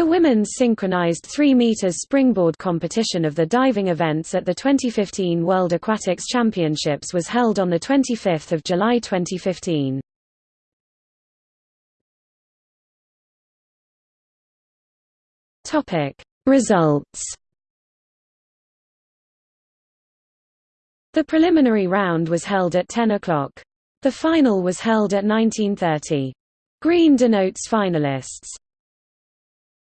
The women's synchronized 3 meters springboard competition of the diving events at the 2015 World Aquatics Championships was held on 25 July 2015. Results The preliminary round was held at 10 o'clock. The final was held at 1930. Green denotes finalists.